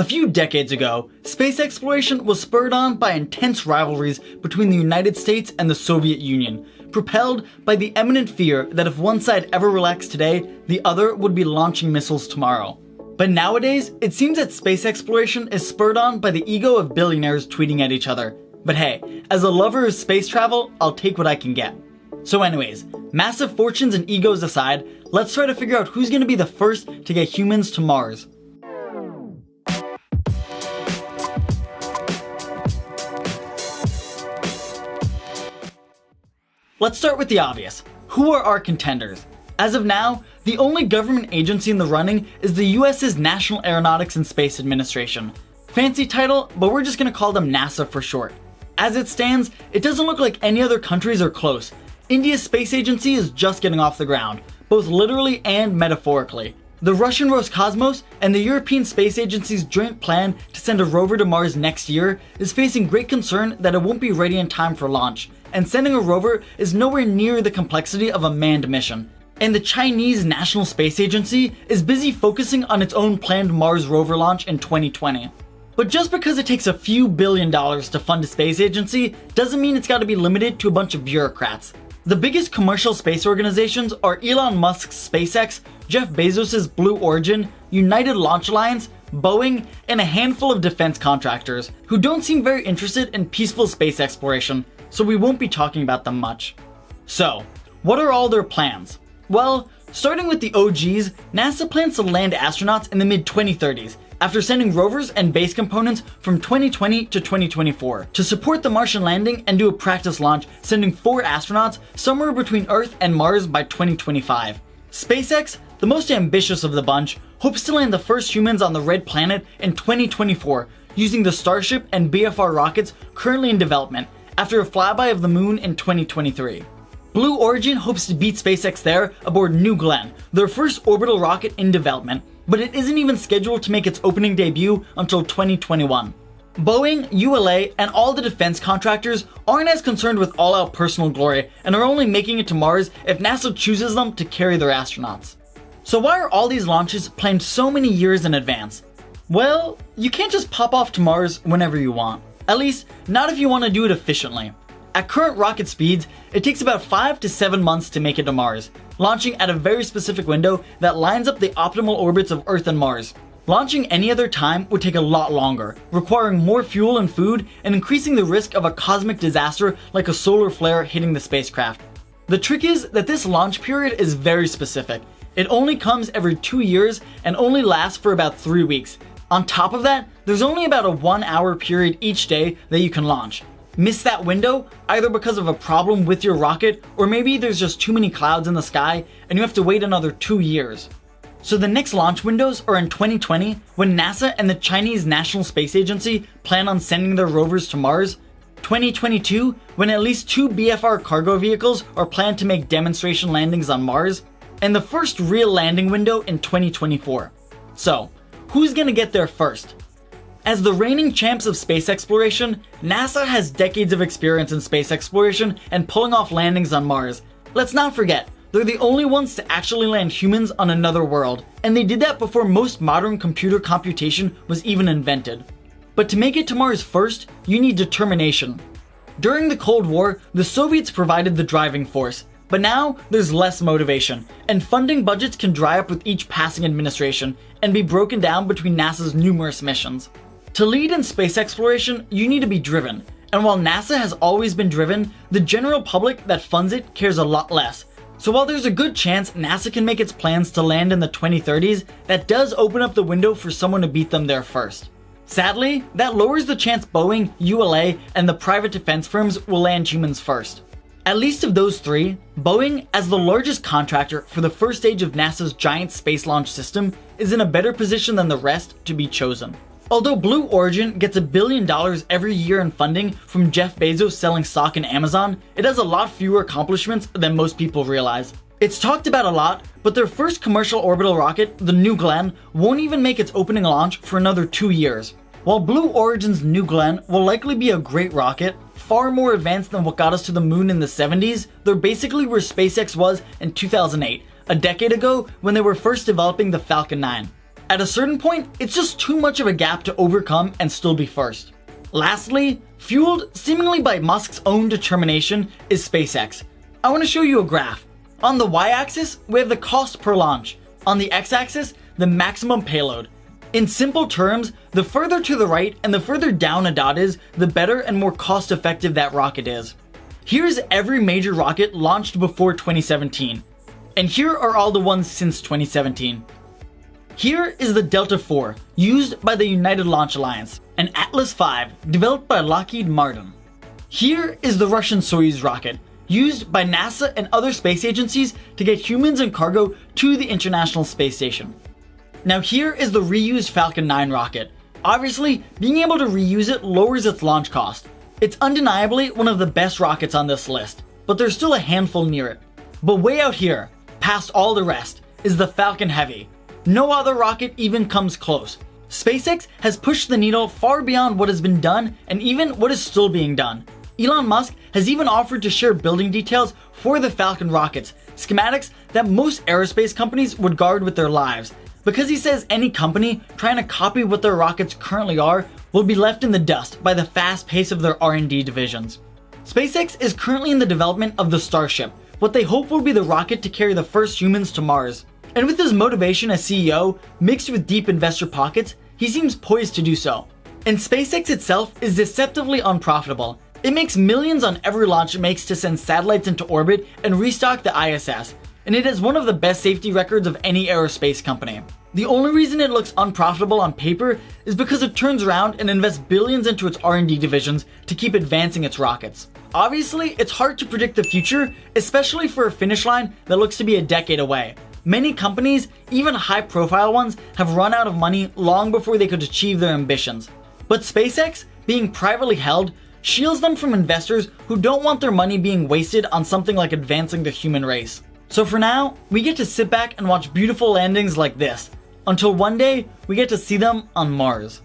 A few decades ago, space exploration was spurred on by intense rivalries between the United States and the Soviet Union, propelled by the eminent fear that if one side ever relaxed today, the other would be launching missiles tomorrow. But nowadays, it seems that space exploration is spurred on by the ego of billionaires tweeting at each other. But hey, as a lover of space travel, I'll take what I can get. So anyways, massive fortunes and egos aside, let's try to figure out who's gonna be the first to get humans to Mars. Let's start with the obvious. Who are our contenders? As of now, the only government agency in the running is the US's National Aeronautics and Space Administration. Fancy title, but we're just gonna call them NASA for short. As it stands, it doesn't look like any other countries are close. India's space agency is just getting off the ground, both literally and metaphorically. The Russian Roscosmos and the European Space Agency's joint plan to send a rover to Mars next year is facing great concern that it won't be ready in time for launch, and sending a rover is nowhere near the complexity of a manned mission. And the Chinese National Space Agency is busy focusing on its own planned Mars rover launch in 2020. But just because it takes a few billion dollars to fund a space agency doesn't mean it's gotta be limited to a bunch of bureaucrats. The biggest commercial space organizations are Elon Musk's SpaceX, Jeff Bezos' Blue Origin, United Launch Alliance, Boeing, and a handful of defense contractors who don't seem very interested in peaceful space exploration, so we won't be talking about them much. So, what are all their plans? Well, starting with the OGs, NASA plans to land astronauts in the mid 2030s after sending rovers and base components from 2020 to 2024 to support the Martian landing and do a practice launch, sending four astronauts somewhere between Earth and Mars by 2025. SpaceX, the most ambitious of the bunch, hopes to land the first humans on the Red Planet in 2024 using the Starship and BFR rockets currently in development after a flyby of the moon in 2023. Blue Origin hopes to beat SpaceX there aboard New Glenn, their first orbital rocket in development, but it isn't even scheduled to make its opening debut until 2021. Boeing, ULA, and all the defense contractors aren't as concerned with all-out personal glory and are only making it to Mars if NASA chooses them to carry their astronauts. So why are all these launches planned so many years in advance? Well, you can't just pop off to Mars whenever you want. At least, not if you want to do it efficiently. At current rocket speeds, it takes about 5 to 7 months to make it to Mars, launching at a very specific window that lines up the optimal orbits of Earth and Mars. Launching any other time would take a lot longer, requiring more fuel and food and increasing the risk of a cosmic disaster like a solar flare hitting the spacecraft. The trick is that this launch period is very specific. It only comes every two years and only lasts for about three weeks. On top of that, there's only about a one hour period each day that you can launch, miss that window either because of a problem with your rocket or maybe there's just too many clouds in the sky and you have to wait another two years. So the next launch windows are in 2020 when NASA and the Chinese National Space Agency plan on sending their rovers to Mars, 2022 when at least two BFR cargo vehicles are planned to make demonstration landings on Mars, and the first real landing window in 2024. So, who's gonna get there first? As the reigning champs of space exploration, NASA has decades of experience in space exploration and pulling off landings on Mars. Let's not forget, they're the only ones to actually land humans on another world, and they did that before most modern computer computation was even invented. But to make it to Mars first, you need determination. During the Cold War, the Soviets provided the driving force, but now there's less motivation, and funding budgets can dry up with each passing administration and be broken down between NASA's numerous missions. To lead in space exploration, you need to be driven. And while NASA has always been driven, the general public that funds it cares a lot less. So while there's a good chance NASA can make its plans to land in the 2030s, that does open up the window for someone to beat them there first. Sadly, that lowers the chance Boeing, ULA, and the private defense firms will land humans first. At least of those three, Boeing, as the largest contractor for the first stage of NASA's giant space launch system, is in a better position than the rest to be chosen. Although Blue Origin gets a billion dollars every year in funding from Jeff Bezos selling stock in Amazon, it has a lot fewer accomplishments than most people realize. It's talked about a lot, but their first commercial orbital rocket, the New Glenn, won't even make its opening launch for another two years. While Blue Origin's New Glenn will likely be a great rocket, far more advanced than what got us to the moon in the 70s, they're basically where SpaceX was in 2008, a decade ago when they were first developing the Falcon 9. At a certain point, it's just too much of a gap to overcome and still be first. Lastly, fueled seemingly by Musk's own determination is SpaceX. I want to show you a graph. On the y-axis, we have the cost per launch. On the x-axis, the maximum payload. In simple terms, the further to the right and the further down a dot is, the better and more cost effective that rocket is. Here's every major rocket launched before 2017. And here are all the ones since 2017. Here is the Delta IV, used by the United Launch Alliance, and Atlas V, developed by Lockheed Martin. Here is the Russian Soyuz rocket, used by NASA and other space agencies to get humans and cargo to the International Space Station. Now here is the reused Falcon 9 rocket. Obviously, being able to reuse it lowers its launch cost. It's undeniably one of the best rockets on this list, but there's still a handful near it. But way out here, past all the rest, is the Falcon Heavy, no other rocket even comes close. SpaceX has pushed the needle far beyond what has been done and even what is still being done. Elon Musk has even offered to share building details for the Falcon rockets, schematics that most aerospace companies would guard with their lives, because he says any company trying to copy what their rockets currently are will be left in the dust by the fast pace of their R&D divisions. SpaceX is currently in the development of the Starship, what they hope will be the rocket to carry the first humans to Mars. And with his motivation as CEO, mixed with deep investor pockets, he seems poised to do so. And SpaceX itself is deceptively unprofitable. It makes millions on every launch it makes to send satellites into orbit and restock the ISS, and it has one of the best safety records of any aerospace company. The only reason it looks unprofitable on paper is because it turns around and invests billions into its R&D divisions to keep advancing its rockets. Obviously, it's hard to predict the future, especially for a finish line that looks to be a decade away, Many companies, even high profile ones, have run out of money long before they could achieve their ambitions. But SpaceX, being privately held, shields them from investors who don't want their money being wasted on something like advancing the human race. So for now, we get to sit back and watch beautiful landings like this, until one day we get to see them on Mars.